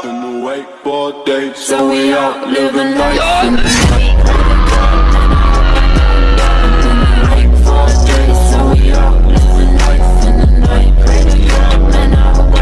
Been awake for days, so we out living life.